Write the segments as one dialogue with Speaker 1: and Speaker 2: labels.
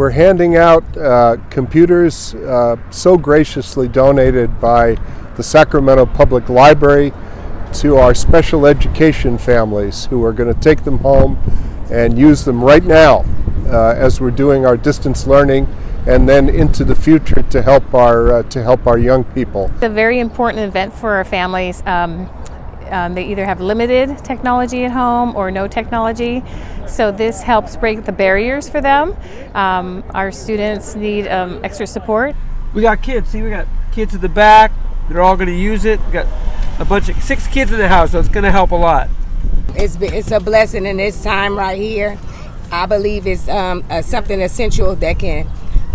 Speaker 1: We're handing out uh, computers uh, so graciously donated by the Sacramento Public Library to our special education families who are going to take them home and use them right now uh, as we're doing our distance learning and then into the future to help our uh, to help our young people.
Speaker 2: It's a very important event for our families. Um, um, they either have limited technology at home or no technology, so this helps break the barriers for them. Um, our students need um, extra support.
Speaker 3: We got kids. See, we got kids at the back. They're all going to use it. We got a bunch of six kids in the house, so it's going to help a lot.
Speaker 4: It's it's a blessing in this time right here. I believe it's um, uh, something essential that can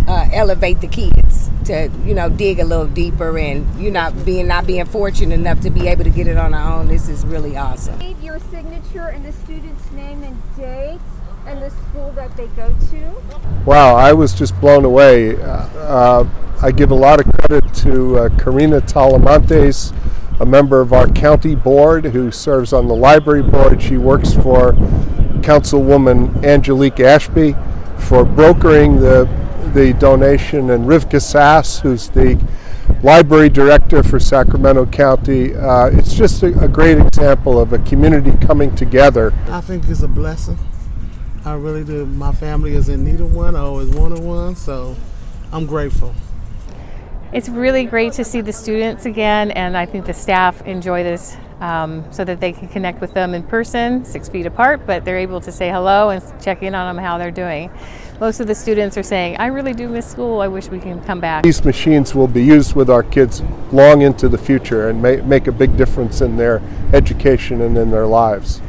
Speaker 4: uh, elevate the kids to you know dig a little deeper and you not being not being fortunate enough to be able to get it on our own. This is really awesome.
Speaker 5: Need Your signature and the student's name and date and the school that they go to.
Speaker 1: Wow, I was just blown away. Uh, uh, I give a lot of credit to uh, Karina Talamantes, a member of our county board who serves on the library board. She works for Councilwoman Angelique Ashby for brokering the the donation, and Rivkah Sass, who's the library director for Sacramento County. Uh, it's just a, a great example of a community coming together.
Speaker 6: I think it's a blessing. I really do. My family is in need of one. I always wanted one, so I'm grateful.
Speaker 2: It's really great to see the students again, and I think the staff enjoy this um, so that they can connect with them in person, six feet apart, but they're able to say hello and check in on them how they're doing. Most of the students are saying, I really do miss school, I wish we can come back.
Speaker 1: These machines will be used with our kids long into the future and may, make a big difference in their education and in their lives.